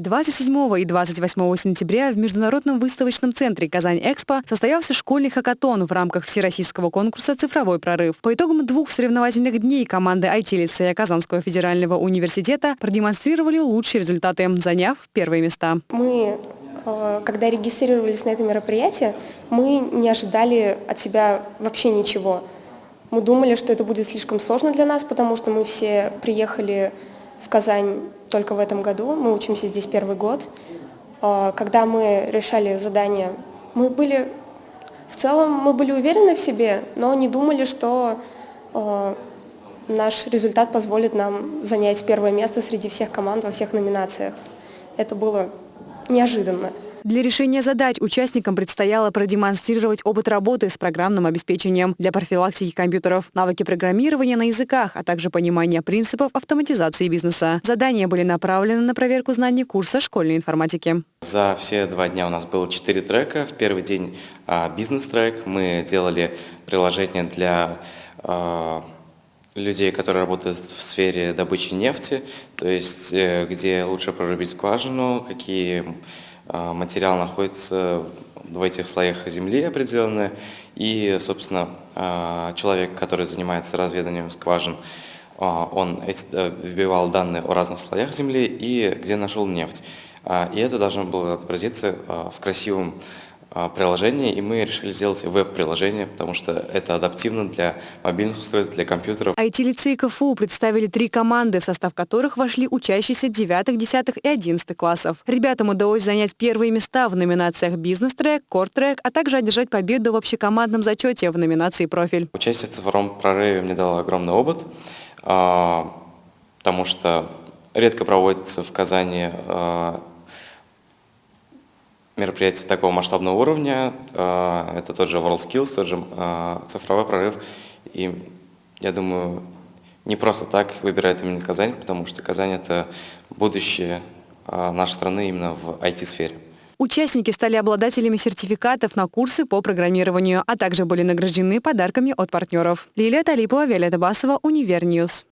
27 и 28 сентября в Международном выставочном центре «Казань-Экспо» состоялся школьный хакатон в рамках всероссийского конкурса «Цифровой прорыв». По итогам двух соревновательных дней команды IT-лицея Казанского федерального университета продемонстрировали лучшие результаты, заняв первые места. Мы, э, когда регистрировались на это мероприятие, мы не ожидали от себя вообще ничего. Мы думали, что это будет слишком сложно для нас, потому что мы все приехали в Казань только в этом году, мы учимся здесь первый год. А, когда мы решали задание, мы были, в целом мы были уверены в себе, но не думали, что а, наш результат позволит нам занять первое место среди всех команд во всех номинациях. Это было неожиданно. Для решения задач участникам предстояло продемонстрировать опыт работы с программным обеспечением для профилактики компьютеров, навыки программирования на языках, а также понимание принципов автоматизации бизнеса. Задания были направлены на проверку знаний курса школьной информатики. За все два дня у нас было четыре трека. В первый день а, бизнес-трек. Мы делали приложение для а, людей, которые работают в сфере добычи нефти, то есть э, где лучше прорубить скважину, какие материал находится в этих слоях земли определенные, и, собственно, а, человек, который занимается разведанием скважин, а, он э, вбивал данные о разных слоях земли и где нашел нефть. И это должно было отобразиться в красивом а, приложение, и мы решили сделать веб-приложение, потому что это адаптивно для мобильных устройств, для компьютеров. IT-лицей КФУ представили три команды, в состав которых вошли учащиеся 9, 10 и 11 классов. Ребятам удалось занять первые места в номинациях «Бизнес-трек», «Кор-трек», а также одержать победу в общекомандном зачете в номинации «Профиль». Участие в цифровом прорыве мне дало огромный опыт, а, потому что редко проводится в Казани а, мероприятий такого масштабного уровня. А, это тот же WorldSkills, тот же а, цифровой прорыв. И я думаю, не просто так выбирают именно Казань, потому что Казань – это будущее а, нашей страны именно в IT-сфере. Участники стали обладателями сертификатов на курсы по программированию, а также были награждены подарками от партнеров. Лилия Талипова, Виолетта Басова, Univer News.